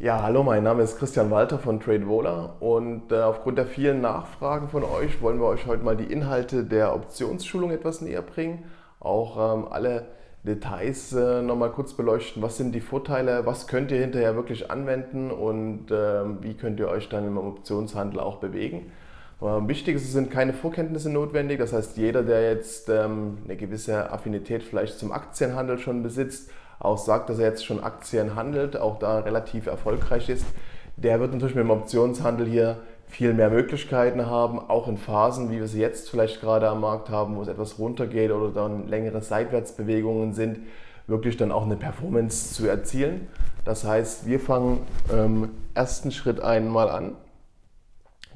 Ja, hallo, mein Name ist Christian Walter von TradeVola und äh, aufgrund der vielen Nachfragen von euch wollen wir euch heute mal die Inhalte der Optionsschulung etwas näher bringen. Auch ähm, alle Details äh, nochmal kurz beleuchten. Was sind die Vorteile, was könnt ihr hinterher wirklich anwenden und äh, wie könnt ihr euch dann im Optionshandel auch bewegen. Ähm, wichtig ist, es sind keine Vorkenntnisse notwendig. Das heißt, jeder, der jetzt ähm, eine gewisse Affinität vielleicht zum Aktienhandel schon besitzt, auch sagt, dass er jetzt schon Aktien handelt, auch da relativ erfolgreich ist, der wird natürlich mit dem Optionshandel hier viel mehr Möglichkeiten haben, auch in Phasen, wie wir sie jetzt vielleicht gerade am Markt haben, wo es etwas runtergeht oder dann längere Seitwärtsbewegungen sind, wirklich dann auch eine Performance zu erzielen. Das heißt, wir fangen im ersten Schritt einmal an.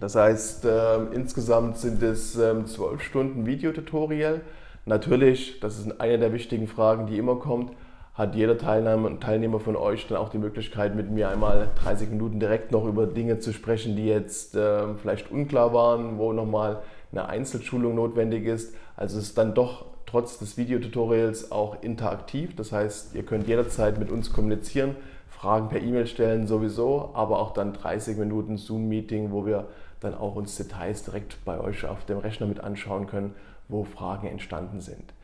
Das heißt, äh, insgesamt sind es ähm, zwölf Stunden Videotutorial. Natürlich, das ist eine der wichtigen Fragen, die immer kommt, hat jeder Teilnehmer Teilnehmer von euch dann auch die Möglichkeit, mit mir einmal 30 Minuten direkt noch über Dinge zu sprechen, die jetzt äh, vielleicht unklar waren, wo nochmal eine Einzelschulung notwendig ist. Also es ist dann doch trotz des Videotutorials auch interaktiv. Das heißt, ihr könnt jederzeit mit uns kommunizieren, Fragen per E-Mail stellen sowieso, aber auch dann 30 Minuten Zoom-Meeting, wo wir dann auch uns Details direkt bei euch auf dem Rechner mit anschauen können, wo Fragen entstanden sind.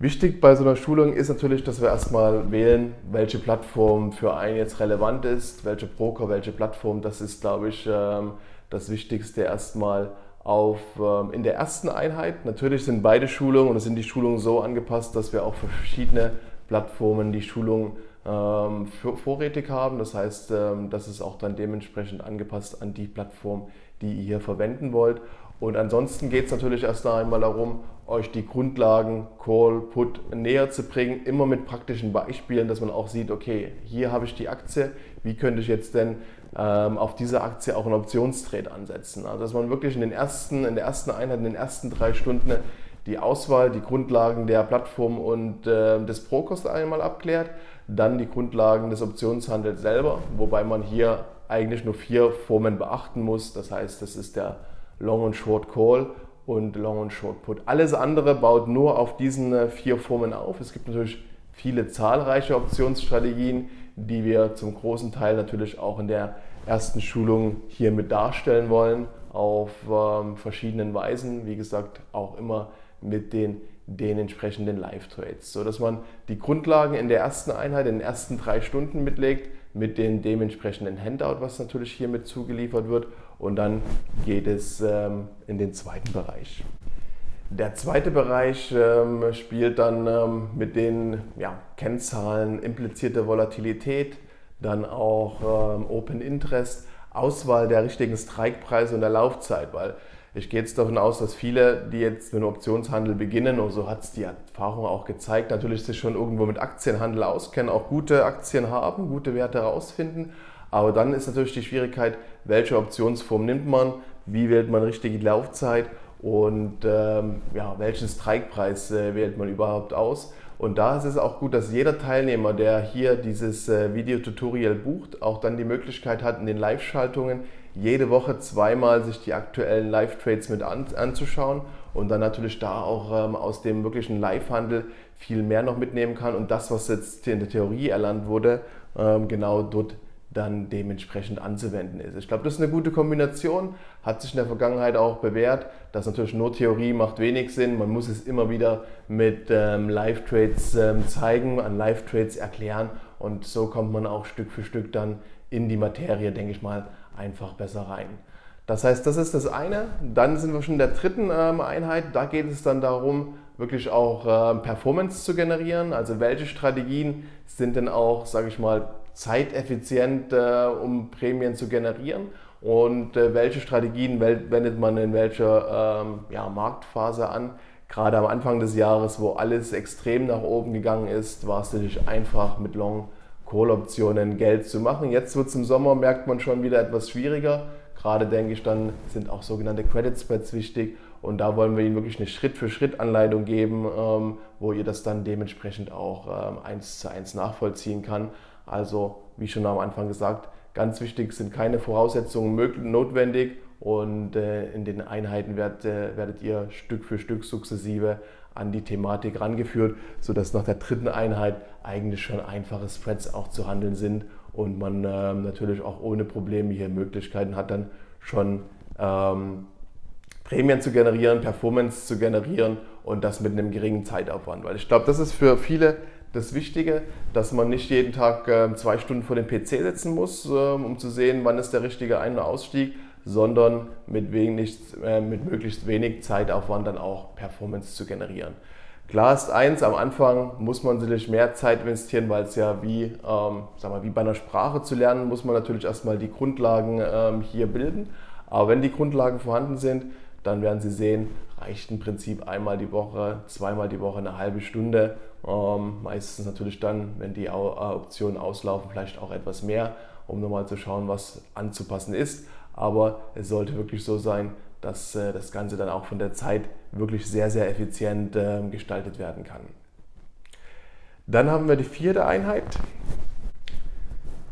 Wichtig bei so einer Schulung ist natürlich, dass wir erstmal wählen, welche Plattform für einen jetzt relevant ist, welche Broker, welche Plattform. Das ist, glaube ich, ähm, das Wichtigste erstmal auf, ähm, in der ersten Einheit. Natürlich sind beide Schulungen oder sind die Schulungen so angepasst, dass wir auch für verschiedene Plattformen die Schulung ähm, vorrätig haben. Das heißt, das ist auch dann dementsprechend angepasst an die Plattform, die ihr hier verwenden wollt. Und ansonsten geht es natürlich erst einmal darum, euch die Grundlagen Call, Put näher zu bringen, immer mit praktischen Beispielen, dass man auch sieht, okay, hier habe ich die Aktie, wie könnte ich jetzt denn ähm, auf diese Aktie auch einen Optionstrade ansetzen. Also dass man wirklich in, den ersten, in der ersten Einheit, in den ersten drei Stunden die Auswahl, die Grundlagen der Plattform und äh, des Brokers einmal abklärt, dann die Grundlagen des Optionshandels selber, wobei man hier eigentlich nur vier Formen beachten muss. Das heißt, das ist der Long und Short Call und Long und Short Put. Alles andere baut nur auf diesen äh, vier Formen auf. Es gibt natürlich viele zahlreiche Optionsstrategien, die wir zum großen Teil natürlich auch in der ersten Schulung hier mit darstellen wollen, auf ähm, verschiedenen Weisen. Wie gesagt, auch immer mit den, den entsprechenden Live-Trades, sodass man die Grundlagen in der ersten Einheit, in den ersten drei Stunden mitlegt, mit dem dementsprechenden Handout, was natürlich hier mit zugeliefert wird. Und dann geht es ähm, in den zweiten Bereich. Der zweite Bereich ähm, spielt dann ähm, mit den ja, Kennzahlen implizierte Volatilität, dann auch Open Interest, Auswahl der richtigen Strikepreise und der Laufzeit, weil ich gehe jetzt davon aus, dass viele, die jetzt mit dem Optionshandel beginnen, und so hat es die Erfahrung auch gezeigt, natürlich sich schon irgendwo mit Aktienhandel auskennen, auch gute Aktien haben, gute Werte herausfinden. Aber dann ist natürlich die Schwierigkeit, welche Optionsform nimmt man, wie wählt man richtig die Laufzeit und ähm, ja, welchen Strikepreis äh, wählt man überhaupt aus. Und da ist es auch gut, dass jeder Teilnehmer, der hier dieses äh, Videotutorial bucht, auch dann die Möglichkeit hat, in den Live-Schaltungen jede Woche zweimal sich die aktuellen Live-Trades mit an, anzuschauen und dann natürlich da auch ähm, aus dem wirklichen Live-Handel viel mehr noch mitnehmen kann und das, was jetzt in der Theorie erlernt wurde, ähm, genau dort dann dementsprechend anzuwenden ist. Ich glaube, das ist eine gute Kombination, hat sich in der Vergangenheit auch bewährt, dass natürlich nur Theorie macht wenig Sinn, man muss es immer wieder mit ähm, Live-Trades ähm, zeigen, an Live-Trades erklären und so kommt man auch Stück für Stück dann in die Materie, denke ich mal, einfach besser rein. Das heißt, das ist das eine. Dann sind wir schon in der dritten ähm, Einheit. Da geht es dann darum, wirklich auch ähm, Performance zu generieren. Also welche Strategien sind denn auch, sage ich mal, zeiteffizient, äh, um Prämien zu generieren und äh, welche Strategien wendet man in welcher ähm, ja, Marktphase an. Gerade am Anfang des Jahres, wo alles extrem nach oben gegangen ist, war es natürlich einfach mit Long Call-Optionen Geld zu machen. Jetzt wird es im Sommer, merkt man schon wieder etwas schwieriger. Gerade denke ich, dann sind auch sogenannte Credit Spreads wichtig und da wollen wir Ihnen wirklich eine Schritt-für-Schritt-Anleitung geben, ähm, wo ihr das dann dementsprechend auch ähm, eins zu eins nachvollziehen kann. Also, wie schon am Anfang gesagt, ganz wichtig sind keine Voraussetzungen notwendig und äh, in den Einheiten werdet ihr Stück für Stück sukzessive an die Thematik rangeführt, sodass nach der dritten Einheit eigentlich schon einfache Spreads auch zu handeln sind und man ähm, natürlich auch ohne Probleme hier Möglichkeiten hat, dann schon ähm, Prämien zu generieren, Performance zu generieren und das mit einem geringen Zeitaufwand. Weil ich glaube, das ist für viele das Wichtige, dass man nicht jeden Tag äh, zwei Stunden vor dem PC sitzen muss, äh, um zu sehen, wann ist der richtige Ein- und Ausstieg, sondern mit, wenig, äh, mit möglichst wenig Zeitaufwand dann auch Performance zu generieren. Klar ist eins, am Anfang muss man natürlich mehr Zeit investieren, weil es ja wie, ähm, sag mal, wie bei einer Sprache zu lernen, muss man natürlich erstmal die Grundlagen ähm, hier bilden. Aber wenn die Grundlagen vorhanden sind, dann werden Sie sehen, reicht im Prinzip einmal die Woche, zweimal die Woche eine halbe Stunde. Ähm, meistens natürlich dann, wenn die Optionen auslaufen, vielleicht auch etwas mehr, um nochmal zu schauen, was anzupassen ist. Aber es sollte wirklich so sein, dass äh, das Ganze dann auch von der Zeit wirklich sehr, sehr effizient äh, gestaltet werden kann. Dann haben wir die vierte Einheit.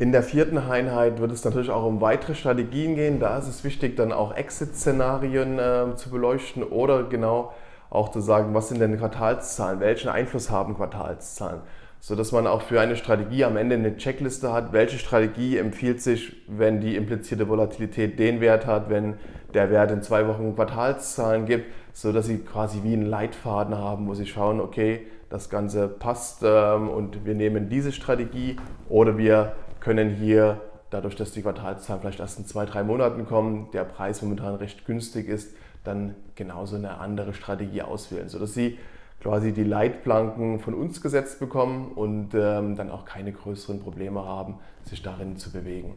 In der vierten Einheit wird es natürlich auch um weitere Strategien gehen. Da ist es wichtig, dann auch Exit-Szenarien äh, zu beleuchten oder genau auch zu sagen, was sind denn Quartalszahlen, welchen Einfluss haben Quartalszahlen, sodass man auch für eine Strategie am Ende eine Checkliste hat, welche Strategie empfiehlt sich, wenn die implizierte Volatilität den Wert hat, wenn der Wert in zwei Wochen Quartalszahlen gibt, sodass sie quasi wie einen Leitfaden haben, wo sie schauen, okay, das Ganze passt ähm, und wir nehmen diese Strategie oder wir können hier, dadurch, dass die Quartalszahlen vielleicht erst in zwei, drei Monaten kommen, der Preis momentan recht günstig ist, dann genauso eine andere Strategie auswählen, sodass Sie quasi die Leitplanken von uns gesetzt bekommen und ähm, dann auch keine größeren Probleme haben, sich darin zu bewegen.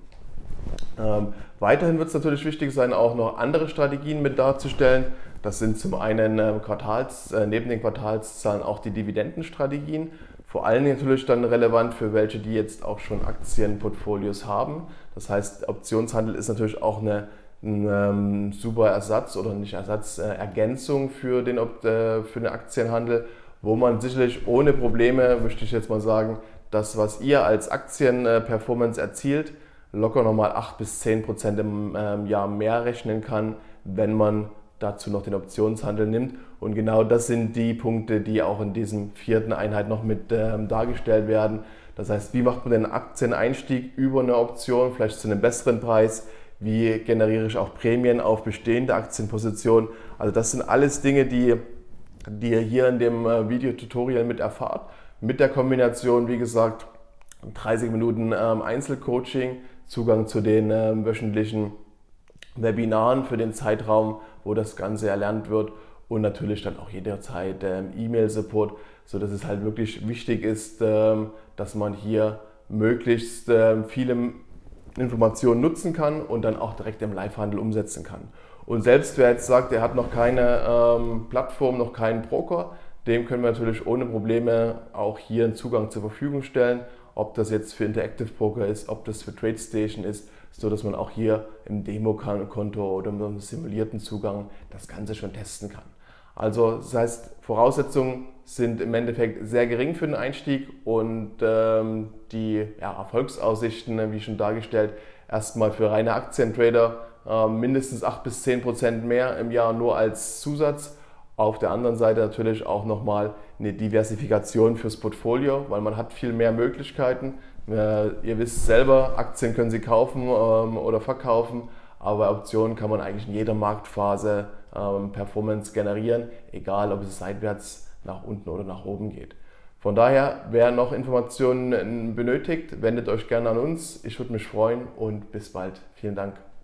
Ähm, weiterhin wird es natürlich wichtig sein, auch noch andere Strategien mit darzustellen. Das sind zum einen äh, Quartals, äh, neben den Quartalszahlen auch die Dividendenstrategien. Vor allem natürlich dann relevant für welche, die jetzt auch schon Aktienportfolios haben. Das heißt, Optionshandel ist natürlich auch eine, ein ähm, super Ersatz oder nicht Ersatz, äh, Ergänzung für den, äh, für den Aktienhandel, wo man sicherlich ohne Probleme, möchte ich jetzt mal sagen, das, was ihr als Aktienperformance erzielt, locker nochmal 8 bis 10 Prozent im ähm, Jahr mehr rechnen kann, wenn man dazu noch den Optionshandel nimmt. Und genau das sind die Punkte, die auch in diesem vierten Einheit noch mit ähm, dargestellt werden. Das heißt, wie macht man den Aktieneinstieg über eine Option, vielleicht zu einem besseren Preis? Wie generiere ich auch Prämien auf bestehende Aktienpositionen? Also das sind alles Dinge, die, die ihr hier in dem äh, Videotutorial mit erfahrt. Mit der Kombination, wie gesagt, 30 Minuten ähm, Einzelcoaching, Zugang zu den ähm, wöchentlichen Webinaren für den Zeitraum, wo das Ganze erlernt wird und natürlich dann auch jederzeit ähm, E-Mail-Support, sodass es halt wirklich wichtig ist, ähm, dass man hier möglichst ähm, viele Informationen nutzen kann und dann auch direkt im Live-Handel umsetzen kann. Und selbst wer jetzt sagt, er hat noch keine ähm, Plattform, noch keinen Broker, dem können wir natürlich ohne Probleme auch hier einen Zugang zur Verfügung stellen, ob das jetzt für Interactive Broker ist, ob das für TradeStation ist, so dass man auch hier im Demokonto oder mit einem simulierten Zugang das Ganze schon testen kann. Also das heißt, Voraussetzungen sind im Endeffekt sehr gering für den Einstieg und ähm, die ja, Erfolgsaussichten, wie schon dargestellt, erstmal für reine Aktientrader äh, mindestens 8 bis 10 Prozent mehr im Jahr nur als Zusatz. Auf der anderen Seite natürlich auch nochmal eine Diversifikation fürs Portfolio, weil man hat viel mehr Möglichkeiten. Äh, ihr wisst selber, Aktien können Sie kaufen ähm, oder verkaufen, aber Optionen kann man eigentlich in jeder Marktphase ähm, Performance generieren, egal ob es seitwärts nach unten oder nach oben geht. Von daher, wer noch Informationen benötigt, wendet euch gerne an uns. Ich würde mich freuen und bis bald. Vielen Dank.